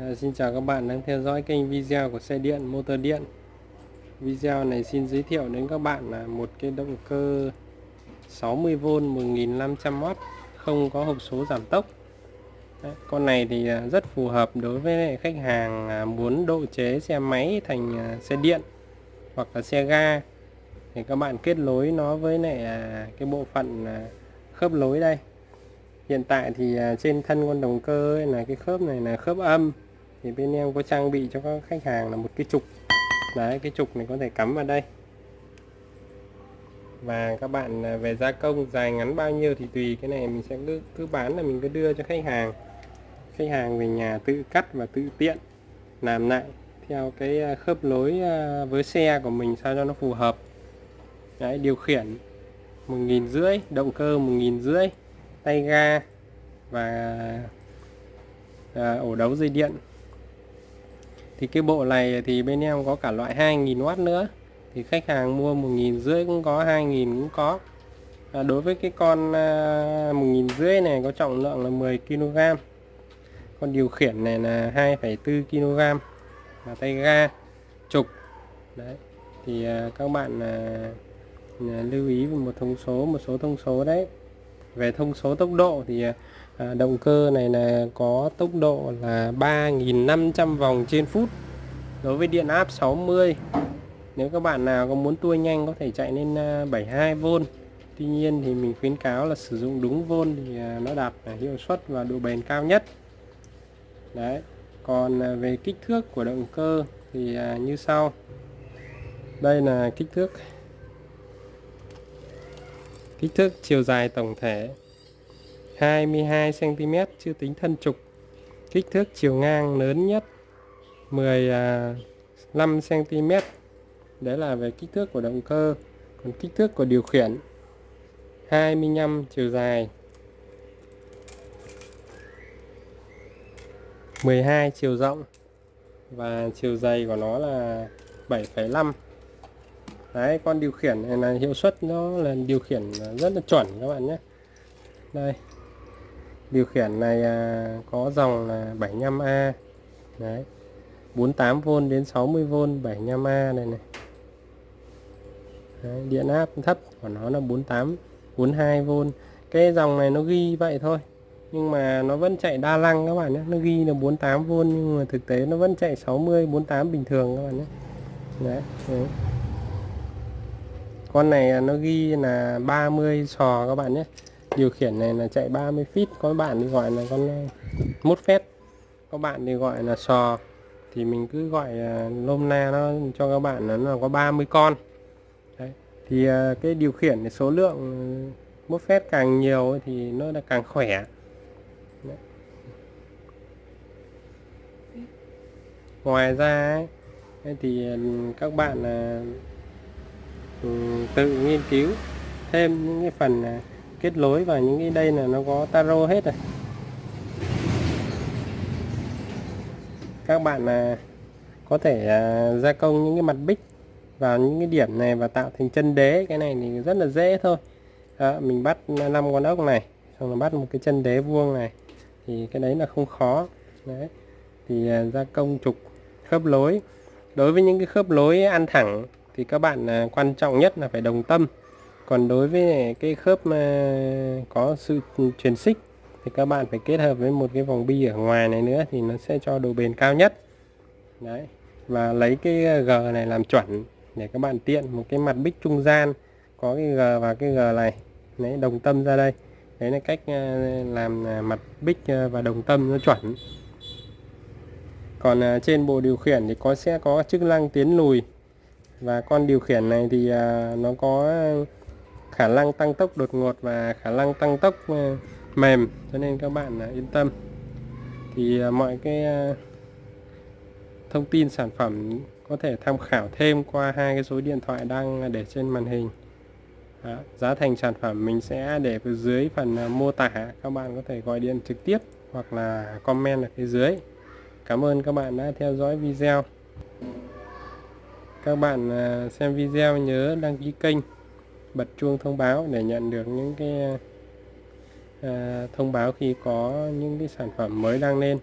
À, xin chào các bạn đang theo dõi kênh video của xe điện motor điện. Video này xin giới thiệu đến các bạn là một cái động cơ 60V 1500W không có hộp số giảm tốc. Đấy, con này thì à, rất phù hợp đối với khách hàng à, muốn độ chế xe máy thành à, xe điện hoặc là xe ga. Thì các bạn kết nối nó với lại cái bộ phận khớp nối đây. Hiện tại thì trên thân con động cơ ấy là cái khớp này là khớp âm thì bên em có trang bị cho các khách hàng là một cái trục. Đấy cái trục này có thể cắm vào đây. Và các bạn à, về gia công dài ngắn bao nhiêu thì tùy cái này mình sẽ cứ, cứ bán là mình cứ đưa cho khách hàng. Khách hàng về nhà tự cắt và tự tiện làm lại theo cái à, khớp lối à, với xe của mình sao cho nó phù hợp. Đấy điều khiển một nghìn rưỡi động cơ một nghìn rưỡi tay ga và à, ổ đấu dây điện thì cái bộ này thì bên em có cả loại 2.000W nữa. Thì khách hàng mua một nghìn rưỡi cũng có 2.000 cũng có. À, đối với cái con à, một nghìn rưỡi này có trọng lượng là 10 kg con điều khiển này là 2,4 kg và tay ga trục. Đấy. Thì à, các bạn à, à, lưu ý một thông số một số thông số đấy. Về thông số tốc độ thì à, à, động cơ này là có tốc độ là 3.500 vòng trên phút đối với điện áp 60 nếu các bạn nào có muốn tua nhanh có thể chạy lên à, 72V Tuy nhiên thì mình khuyến cáo là sử dụng đúng vôn thì à, nó đạt hiệu suất và độ bền cao nhất. Đấy còn à, về kích thước của động cơ thì như sau. Đây là kích thước. Kích thước chiều dài tổng thể. 22 cm chưa tính thân trục. Kích thước chiều ngang lớn nhất 15 cm à, đấy là về kích thước của động cơ. Còn kích thước của điều khiển 25 chiều dài. 12 chiều rộng. Và chiều dày của nó là 7,5 đấy con điều khiển này là hiệu suất nó là điều khiển rất là chuẩn các bạn nhé. Đây điều khiển này à, có dòng là 75A đấy. 48V đến 60V 75A này này. Đấy, điện áp thấp của nó là 48 42V cái dòng này nó ghi vậy thôi nhưng mà nó vẫn chạy đa năng các bạn nhé. Nó ghi là 48V nhưng mà thực tế nó vẫn chạy 60 48 bình thường các bạn nhé. Đấy, đấy. con này à, nó ghi là 30 sò các bạn nhé điều khiển này là chạy 30 feet có bạn thì gọi là con ờ, mốt phép có bạn thì gọi là sò thì mình cứ gọi ờ, lôm na nó cho các bạn là nó có 30 con Đấy. thì ờ, cái điều khiển thì số lượng mốt phép càng nhiều thì nó là càng khỏe Đấy. ngoài ra ấy, thì các bạn là ừ, tự nghiên cứu thêm những cái phần kết nối và những cái đây là nó có taro hết rồi. Các bạn là có thể à, gia công những cái mặt bích vào những cái điểm này và tạo thành chân đế. Cái này thì rất là dễ thôi. Đó, mình bắt năm con ốc này xong rồi bắt một cái chân đế vuông này. Thì cái đấy là không khó. Đấy. Thì à, gia công trục khớp lối. Đối với những cái khớp lối ăn thẳng thì các bạn à, quan trọng nhất là phải đồng tâm còn đối với cái khớp mà có sự truyền xích thì các bạn phải kết hợp với một cái vòng bi ở ngoài này nữa thì nó sẽ cho độ bền cao nhất. Đấy. Và lấy cái G này làm chuẩn để các bạn tiện một cái mặt bích trung gian, có cái G và cái G này. Đấy, đồng tâm ra đây. Đấy là cách à, làm à, mặt bích à, và đồng tâm nó chuẩn. Còn trên bộ điều khiển thì có, sẽ có chức năng tiến lùi. Và con điều khiển này thì nó có khả năng tăng tốc đột ngột và khả năng tăng tốc ờ, mềm. Cho nên các bạn à, yên tâm. Thì à, mọi cái à, thông tin sản phẩm có thể tham khảo thêm qua hai cái số điện thoại đang để trên màn hình. Đó, giá thành sản phẩm mình sẽ để phía dưới phần mô tả. Các bạn có thể gọi điện trực tiếp hoặc là comment ở phía dưới. Cảm ơn các bạn đã theo dõi video. Các bạn xem video nhớ đăng ký kênh bật chuông thông báo để nhận được những cái à, thông báo khi có những cái sản phẩm mới đăng lên.